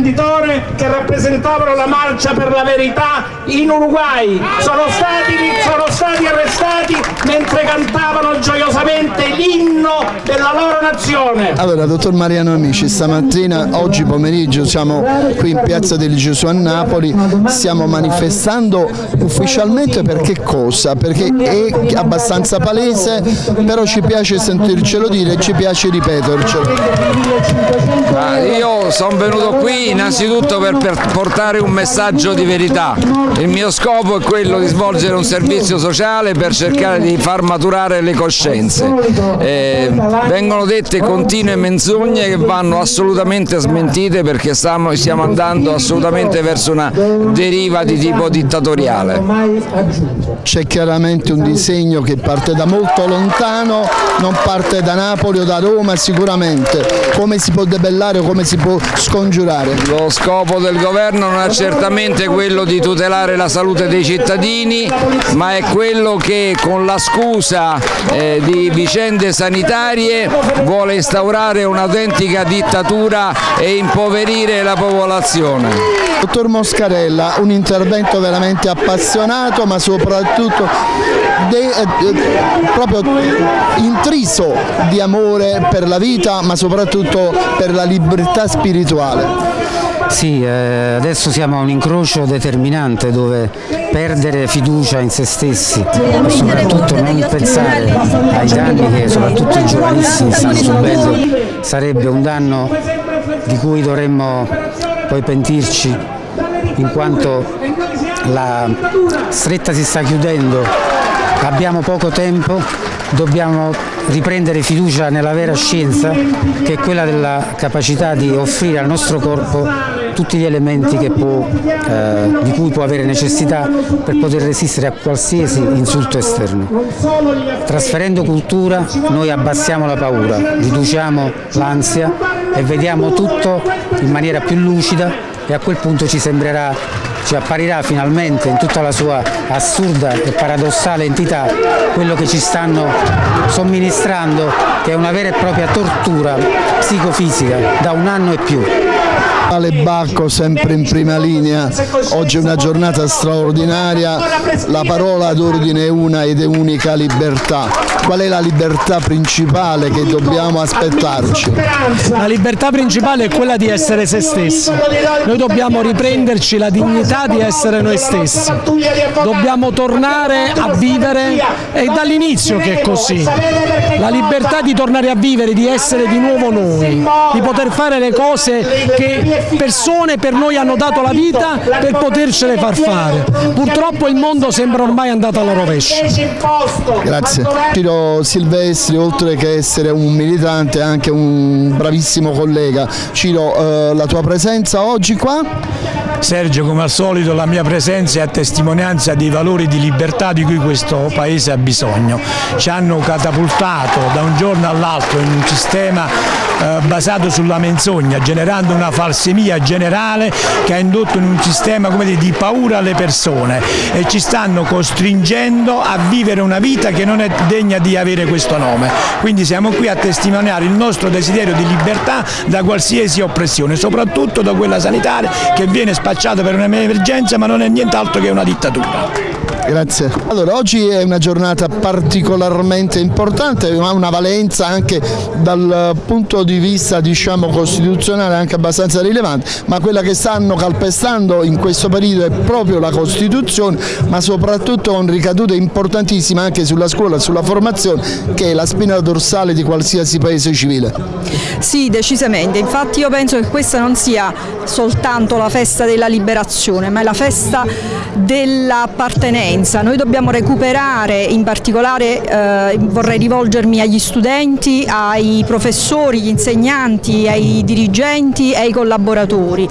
imprenditore che rappresentavano la marcia per la verità in Uruguay. Sono stati, sono stati arrestati mentre cantavano gioiosamente l'inno della loro nazione. Allora, dottor Mariano Amici, stamattina, oggi pomeriggio siamo qui in piazza del Gesù a Napoli, stiamo manifestando ufficialmente per che cosa? Perché è abbastanza palese, però ci piace sentircelo dire e ci piace ripetercelo. io sono venuto qui innanzitutto per, per, portare un messaggio di verità. Il mio scopo è quello di svolgere un servizio sociale per cercare di far maturare le coscienze. Eh, vengono dette continue menzogne che vanno assolutamente smentite perché stiamo, stiamo andando assolutamente verso una deriva di tipo dittatoriale. C'è chiaramente un disegno che parte da molto lontano, non parte da Napoli o da Roma sicuramente. Come si può debellare o come si può scongiurare? Lo scopo del governo non è certamente quello di tutelare la salute dei cittadini, ma è quello che con la scusa eh, di vicende sanitarie vuole instaurare un'autentica dittatura e impoverire la popolazione. Dottor Moscarella, un intervento veramente appassionato ma soprattutto de, eh, proprio intriso di amore per la vita ma soprattutto per la libertà spirituale. Sì, eh, adesso siamo a un incrocio determinante dove perdere fiducia in se stessi e soprattutto non pensare ai danni che soprattutto i giovanissimi stanno subendo sarebbe un danno di cui dovremmo poi pentirci in quanto la stretta si sta chiudendo, abbiamo poco tempo, dobbiamo riprendere fiducia nella vera scienza che è quella della capacità di offrire al nostro corpo tutti gli elementi può, eh, di cui può avere necessità per poter resistere a qualsiasi insulto esterno. Trasferendo cultura noi abbassiamo la paura, riduciamo l'ansia e vediamo tutto in maniera più lucida e a quel punto ci sembrerà ci apparirà finalmente in tutta la sua assurda e paradossale entità quello che ci stanno somministrando che è una vera e propria tortura psicofisica da un anno e più. Ale Bacco sempre in prima linea, oggi è una giornata straordinaria, la parola d'ordine è una ed è unica libertà. Qual è la libertà principale che dobbiamo aspettarci? La libertà principale è quella di essere se stessi, noi dobbiamo riprenderci la dignità di essere noi stessi, dobbiamo tornare a vivere, è dall'inizio che è così, la libertà di tornare a vivere, di essere di nuovo noi, di poter fare le cose che persone per noi hanno dato la vita per potercele far fare. Purtroppo il mondo sembra ormai andato alla rovescia. Grazie. Ciro Silvestri, oltre che essere un militante, è anche un bravissimo collega. Ciro, eh, la tua presenza oggi qua? Sergio, come al solito la mia presenza è a testimonianza dei valori di libertà di cui questo Paese ha bisogno. Ci hanno catapultato da un giorno all'altro in un sistema basato sulla menzogna, generando una falsemia generale che ha indotto in un sistema dire, di paura alle persone e ci stanno costringendo a vivere una vita che non è degna di avere questo nome. Quindi siamo qui a testimoniare il nostro desiderio di libertà da qualsiasi oppressione, soprattutto da quella sanitaria che viene spacciata per un'emergenza ma non è nient'altro che una dittatura. Grazie. Allora, oggi è una giornata particolarmente importante, ha una valenza anche dal punto di vista diciamo, costituzionale anche abbastanza rilevante, ma quella che stanno calpestando in questo periodo è proprio la Costituzione, ma soprattutto con ricadute importantissime anche sulla scuola sulla formazione, che è la spina dorsale di qualsiasi paese civile. Sì, decisamente, infatti io penso che questa non sia soltanto la festa della liberazione, ma è la festa dell'appartenenza noi dobbiamo recuperare, in particolare eh, vorrei rivolgermi agli studenti, ai professori, gli insegnanti, ai dirigenti e ai collaboratori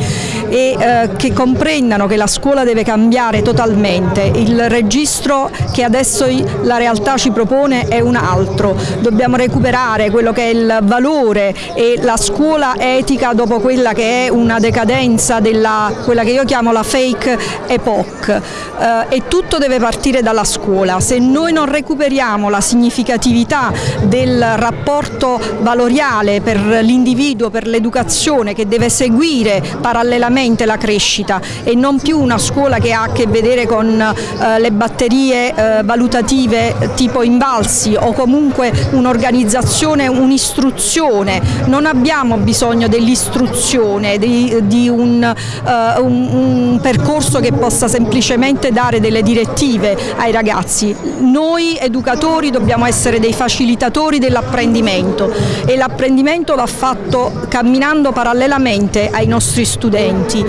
e eh, che comprendano che la scuola deve cambiare totalmente. Il registro che adesso la realtà ci propone è un altro. Dobbiamo recuperare quello che è il valore e la scuola etica dopo quella che è una decadenza della quella che io chiamo la fake epoch eh, e tutto deve partire dalla scuola. Se noi non recuperiamo la significatività del rapporto valoriale per l'individuo, per l'educazione che deve seguire parallelamente la crescita e non più una scuola che ha a che vedere con eh, le batterie eh, valutative tipo invalsi o comunque un'organizzazione, un'istruzione. Non abbiamo bisogno dell'istruzione, di, di un, uh, un, un percorso che possa semplicemente dare delle direttive ai ragazzi. Noi educatori dobbiamo essere dei facilitatori dell'apprendimento e l'apprendimento va fatto camminando parallelamente ai nostri studenti,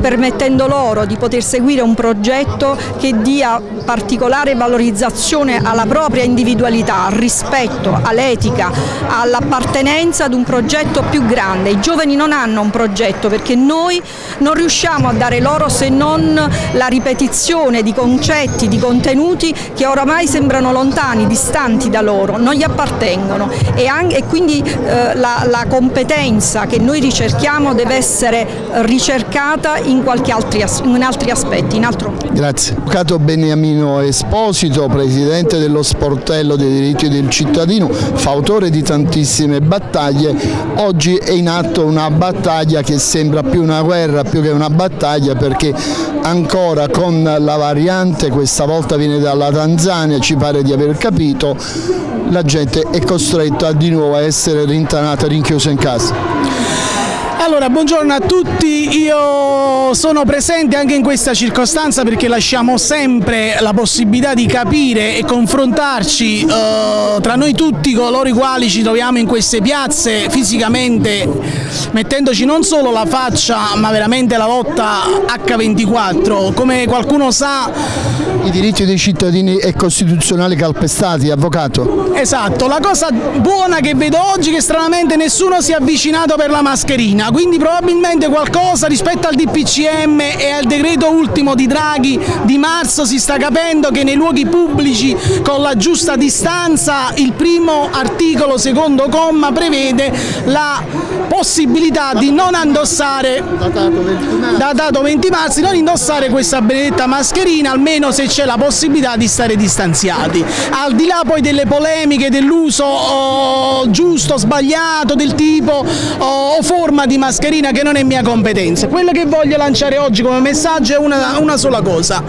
permettendo loro di poter seguire un progetto che dia particolare valorizzazione alla propria individualità, al rispetto, all'etica, all'appartenenza ad un progetto più grande. I giovani non hanno un progetto perché noi non riusciamo a dare loro se non la ripetizione di concetti, di contenuti che oramai sembrano lontani, distanti da loro, non gli appartengono e, anche, e quindi eh, la, la, competenza che noi ricerchiamo deve essere ricercata in, altri, in altri aspetti. In altro... Grazie. Avvocato Beniamino Esposito, Presidente dello Sportello dei diritti del cittadino, fautore di tantissime battaglie, oggi è in atto una battaglia che sembra più una guerra più che una battaglia perché ancora con la variante, questa volta viene dalla Tanzania, ci pare di aver capito, la gente è costretta di nuovo a essere rintanata, Katarin Keuzenkaz. Allora, buongiorno a tutti, io sono presente anche in questa circostanza perché lasciamo sempre la possibilità di capire e confrontarci eh, tra noi tutti, coloro i quali ci troviamo in queste piazze fisicamente, mettendoci non solo la faccia ma veramente la lotta H24. Come qualcuno sa... I diritti dei cittadini e costituzionali calpestati, avvocato? Esatto, la cosa buona che vedo oggi è che stranamente nessuno si è avvicinato per la mascherina, quindi probabilmente qualcosa rispetto al DPCM e al decreto ultimo di Draghi di marzo si sta capendo che nei luoghi pubblici con la giusta distanza il primo articolo secondo comma prevede la possibilità di non indossare datato 20 marzo, non indossare questa benedetta mascherina almeno se c'è la possibilità di stare distanziati. Al di là poi delle polemiche dell'uso oh, giusto sbagliato del tipo oh, o forma di mascherina mascherina che non è mia competenza. Quello che voglio lanciare oggi come messaggio è una, una sola cosa.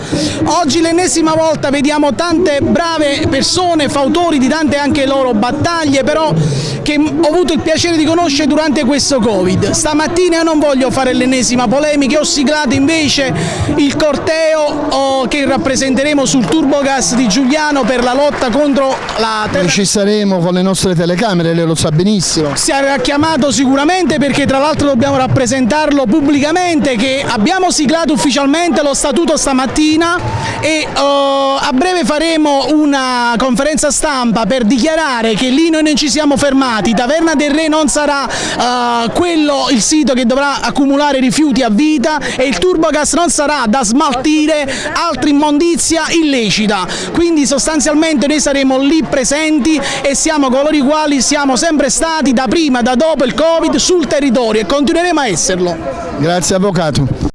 Oggi l'ennesima volta vediamo tante brave persone, fautori di tante anche loro battaglie, però che ho avuto il piacere di conoscere durante questo Covid. Stamattina io non voglio fare l'ennesima polemica, ho siglato invece il corteo oh, che rappresenteremo sul turbogas di Giuliano per la lotta contro la... Noi ci saremo con le nostre telecamere, lei lo sa benissimo. Si era chiamato sicuramente perché tra l'altro dobbiamo rappresentarlo pubblicamente che abbiamo siglato ufficialmente lo statuto stamattina e uh, a breve faremo una conferenza stampa per dichiarare che lì noi non ci siamo fermati, Taverna del Re non sarà uh, quello il sito che dovrà accumulare rifiuti a vita e il turbogas non sarà da smaltire altra immondizia illecita, quindi sostanzialmente noi saremo lì presenti e siamo coloro i quali siamo sempre stati da prima, da dopo il Covid sul territorio continueremo a esserlo. Grazie Avvocato.